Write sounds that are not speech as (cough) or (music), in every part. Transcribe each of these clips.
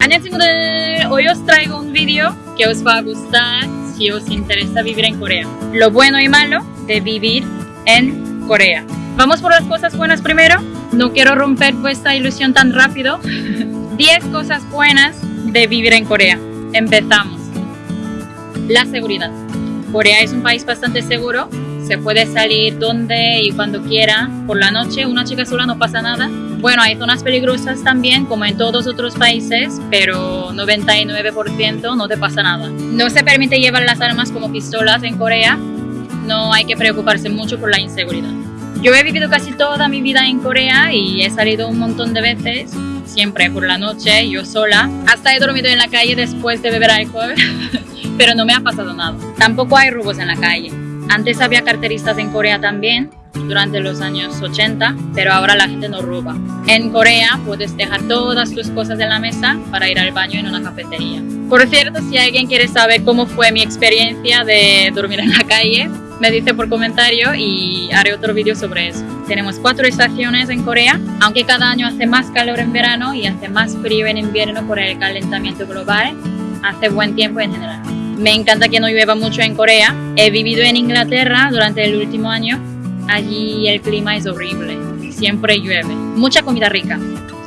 Hola 친구들! Hoy os traigo un vídeo que os va a gustar si os interesa vivir en Corea. Lo bueno y malo de vivir en Corea. Vamos por las cosas buenas primero. No quiero romper vuestra ilusión tan rápido. (laughs) 10 cosas buenas de vivir en Corea. Empezamos. La seguridad. Corea es un país bastante seguro. Se puede salir donde y cuando quiera. Por la noche una chica sola no pasa nada bueno, hay zonas peligrosas también, como en todos otros países, pero 99% no te pasa nada. No se permite llevar las armas como pistolas en Corea, no hay que preocuparse mucho por la inseguridad. Yo he vivido casi toda mi vida en Corea y he salido un montón de veces, siempre por la noche, yo sola. Hasta he dormido en la calle después de beber alcohol, (laughs) pero no me ha pasado nada. Tampoco hay robos en la calle. Antes había carteristas en Corea también, durante los años 80, pero ahora la gente no roba. En Corea puedes dejar todas tus cosas en la mesa para ir al baño en una cafetería. Por cierto, si alguien quiere saber cómo fue mi experiencia de dormir en la calle, me dice por comentario y haré otro vídeo sobre eso. Tenemos cuatro estaciones en Corea, aunque cada año hace más calor en verano y hace más frío en invierno por el calentamiento global, hace buen tiempo en general. Me encanta que no llueva mucho en Corea. He vivido en Inglaterra durante el último año Allí el clima es horrible, siempre llueve. Mucha comida rica.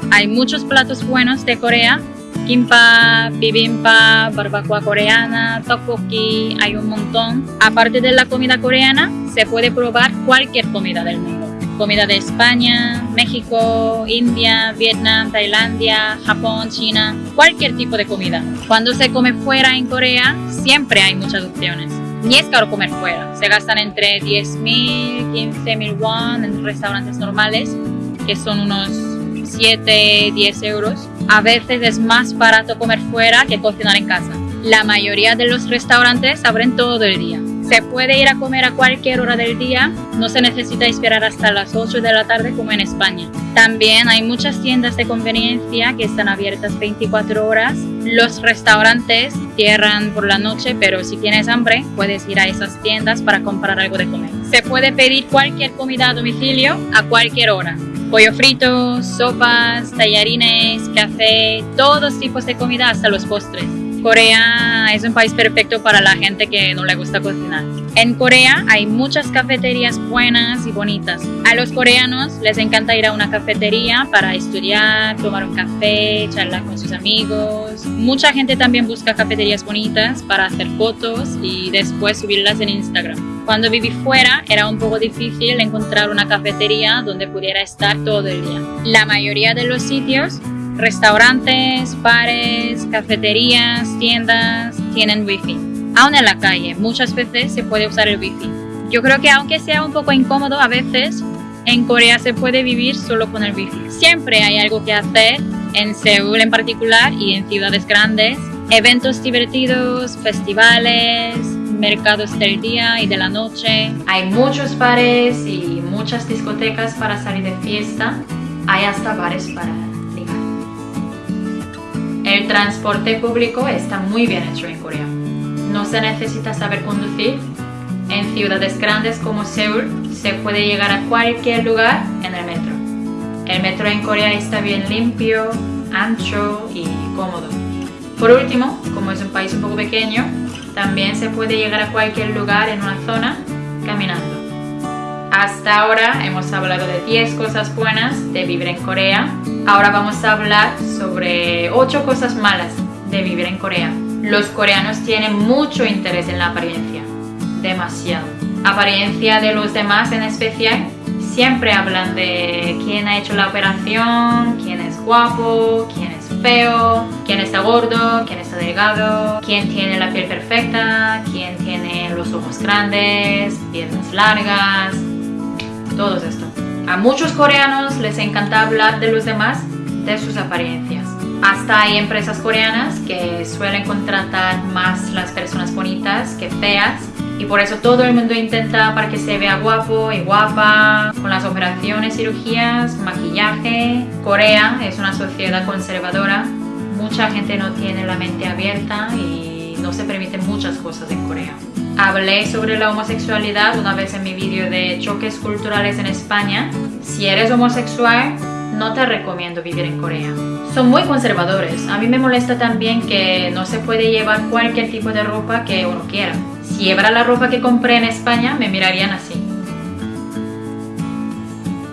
Hay muchos platos buenos de Corea. Kimbap, bibimbap, barbacoa coreana, tteokbokki, hay un montón. Aparte de la comida coreana, se puede probar cualquier comida del mundo. Comida de España, México, India, Vietnam, Tailandia, Japón, China, cualquier tipo de comida. Cuando se come fuera en Corea, siempre hay muchas opciones ni es caro comer fuera. Se gastan entre 10.000, 15.000 won en restaurantes normales, que son unos 7, 10 euros. A veces es más barato comer fuera que cocinar en casa. La mayoría de los restaurantes abren todo el día. Se puede ir a comer a cualquier hora del día, no se necesita esperar hasta las 8 de la tarde como en España. También hay muchas tiendas de conveniencia que están abiertas 24 horas. Los restaurantes cierran por la noche, pero si tienes hambre puedes ir a esas tiendas para comprar algo de comer. Se puede pedir cualquier comida a domicilio a cualquier hora. Pollo frito, sopas, tallarines, café, todos tipos de comida hasta los postres. Corea es un país perfecto para la gente que no le gusta cocinar. En Corea hay muchas cafeterías buenas y bonitas. A los coreanos les encanta ir a una cafetería para estudiar, tomar un café, charlar con sus amigos. Mucha gente también busca cafeterías bonitas para hacer fotos y después subirlas en Instagram. Cuando viví fuera era un poco difícil encontrar una cafetería donde pudiera estar todo el día. La mayoría de los sitios Restaurantes, bares, cafeterías, tiendas tienen wifi. Aún en la calle, muchas veces se puede usar el wifi. Yo creo que aunque sea un poco incómodo a veces, en Corea se puede vivir solo con el wifi. Siempre hay algo que hacer, en Seúl en particular y en ciudades grandes. Eventos divertidos, festivales, mercados del día y de la noche. Hay muchos bares y muchas discotecas para salir de fiesta. Hay hasta bares para el transporte público está muy bien hecho en Corea. No se necesita saber conducir. En ciudades grandes como Seúl se puede llegar a cualquier lugar en el metro. El metro en Corea está bien limpio, ancho y cómodo. Por último, como es un país un poco pequeño, también se puede llegar a cualquier lugar en una zona caminando. Hasta ahora hemos hablado de 10 cosas buenas de vivir en Corea. Ahora vamos a hablar sobre 8 cosas malas de vivir en Corea. Los coreanos tienen mucho interés en la apariencia, demasiado. Apariencia de los demás en especial, siempre hablan de quién ha hecho la operación, quién es guapo, quién es feo, quién está gordo, quién está delgado, quién tiene la piel perfecta, quién tiene los ojos grandes, piernas largas, todo esto. A muchos coreanos les encanta hablar de los demás, de sus apariencias. Hasta hay empresas coreanas que suelen contratar más las personas bonitas que feas y por eso todo el mundo intenta para que se vea guapo y guapa, con las operaciones, cirugías, maquillaje. Corea es una sociedad conservadora, mucha gente no tiene la mente abierta y no se permiten muchas cosas en Corea. Hablé sobre la homosexualidad una vez en mi vídeo de choques culturales en España. Si eres homosexual, no te recomiendo vivir en Corea. Son muy conservadores. A mí me molesta también que no se puede llevar cualquier tipo de ropa que uno quiera. Si llevara la ropa que compré en España, me mirarían así.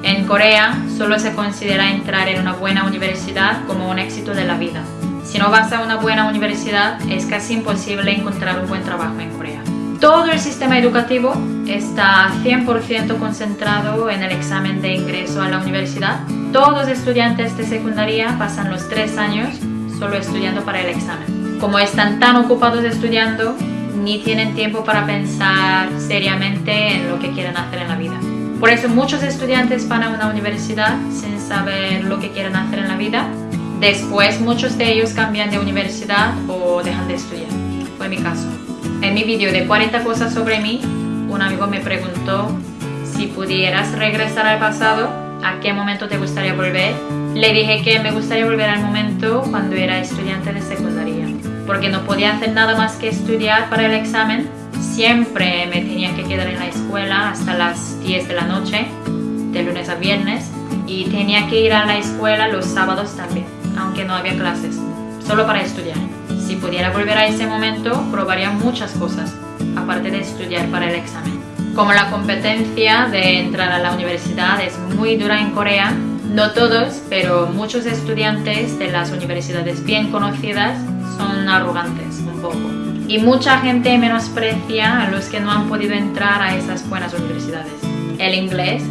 En Corea solo se considera entrar en una buena universidad como un éxito de la vida. Si no vas a una buena universidad, es casi imposible encontrar un buen trabajo en Corea. Todo el sistema educativo está 100% concentrado en el examen de ingreso a la universidad. Todos los estudiantes de secundaria pasan los tres años solo estudiando para el examen. Como están tan ocupados estudiando, ni tienen tiempo para pensar seriamente en lo que quieren hacer en la vida. Por eso muchos estudiantes van a una universidad sin saber lo que quieren hacer en la vida. Después muchos de ellos cambian de universidad o dejan de estudiar. Fue mi caso. En mi vídeo de 40 cosas sobre mí, un amigo me preguntó si pudieras regresar al pasado, ¿a qué momento te gustaría volver? Le dije que me gustaría volver al momento cuando era estudiante de secundaria, porque no podía hacer nada más que estudiar para el examen. Siempre me tenía que quedar en la escuela hasta las 10 de la noche, de lunes a viernes, y tenía que ir a la escuela los sábados también, aunque no había clases, solo para estudiar. Si pudiera volver a ese momento, probaría muchas cosas, aparte de estudiar para el examen. Como la competencia de entrar a la universidad es muy dura en Corea, no todos, pero muchos estudiantes de las universidades bien conocidas son arrogantes un poco. Y mucha gente menosprecia a los que no han podido entrar a esas buenas universidades. El inglés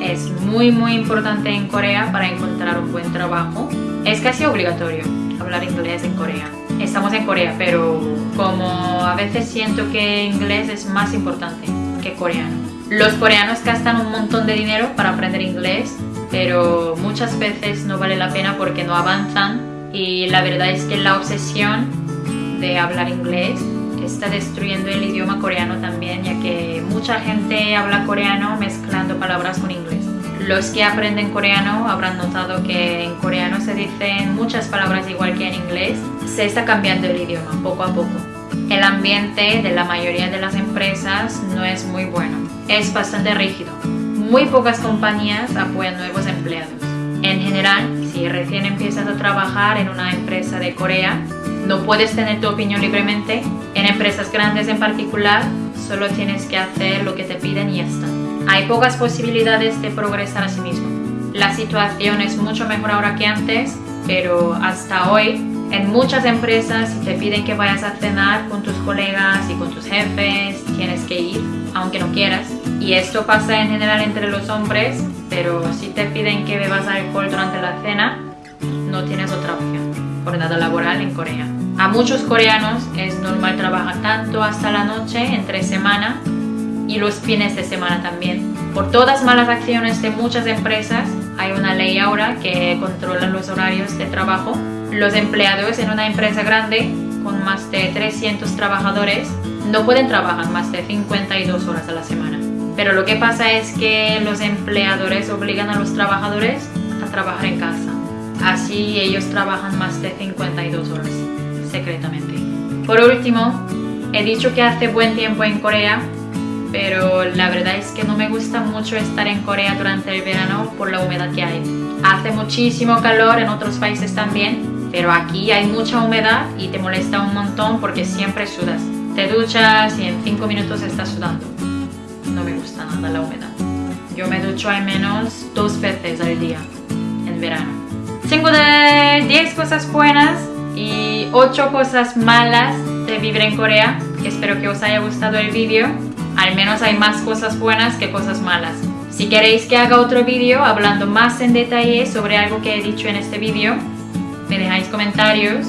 es muy muy importante en Corea para encontrar un buen trabajo. Es casi obligatorio hablar inglés en Corea estamos en Corea, pero como a veces siento que inglés es más importante que coreano. Los coreanos gastan un montón de dinero para aprender inglés, pero muchas veces no vale la pena porque no avanzan y la verdad es que la obsesión de hablar inglés está destruyendo el idioma coreano también, ya que mucha gente habla coreano mezclando palabras con inglés. Los que aprenden coreano habrán notado que en coreano se dicen muchas palabras igual que en inglés. Se está cambiando el idioma poco a poco. El ambiente de la mayoría de las empresas no es muy bueno. Es bastante rígido. Muy pocas compañías apoyan nuevos empleados. En general, si recién empiezas a trabajar en una empresa de Corea, no puedes tener tu opinión libremente. En empresas grandes en particular, solo tienes que hacer lo que te piden y ya está hay pocas posibilidades de progresar a sí mismo. La situación es mucho mejor ahora que antes, pero hasta hoy en muchas empresas si te piden que vayas a cenar con tus colegas y con tus jefes, tienes que ir, aunque no quieras. Y esto pasa en general entre los hombres, pero si te piden que bebas alcohol durante la cena, no tienes otra opción. Jornada laboral en Corea. A muchos coreanos es normal trabajar tanto hasta la noche, entre semana, y los fines de semana también. Por todas malas acciones de muchas empresas, hay una ley ahora que controla los horarios de trabajo. Los empleados en una empresa grande con más de 300 trabajadores no pueden trabajar más de 52 horas a la semana. Pero lo que pasa es que los empleadores obligan a los trabajadores a trabajar en casa. Así ellos trabajan más de 52 horas, secretamente. Por último, he dicho que hace buen tiempo en Corea pero la verdad es que no me gusta mucho estar en Corea durante el verano por la humedad que hay. Hace muchísimo calor en otros países también, pero aquí hay mucha humedad y te molesta un montón porque siempre sudas. Te duchas y en 5 minutos estás sudando. No me gusta nada la humedad. Yo me ducho al menos dos veces al día en verano. Tengo de 10 cosas buenas y 8 cosas malas de vivir en Corea. Espero que os haya gustado el vídeo al menos hay más cosas buenas que cosas malas. Si queréis que haga otro vídeo hablando más en detalle sobre algo que he dicho en este vídeo, me dejáis comentarios.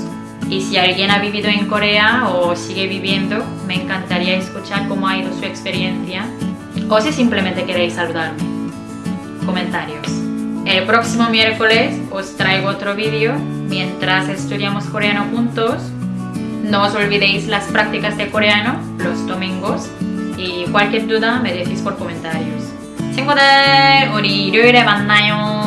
Y si alguien ha vivido en Corea o sigue viviendo, me encantaría escuchar cómo ha ido su experiencia. O si simplemente queréis saludarme. Comentarios. El próximo miércoles os traigo otro vídeo mientras estudiamos coreano juntos. No os olvidéis las prácticas de coreano los domingos y cualquier duda me decís por comentarios. 친구들, 우리 일요일에 만나요.